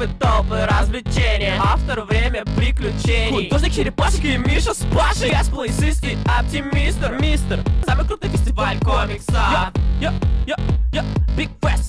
Клипы, толпы, развлечения. Автор, время, приключений. Художник, черепашек и Миша с Пашей. Я сплейсист и оптимистр Мистер. Самый крутой фестиваль комикса Йо, йо,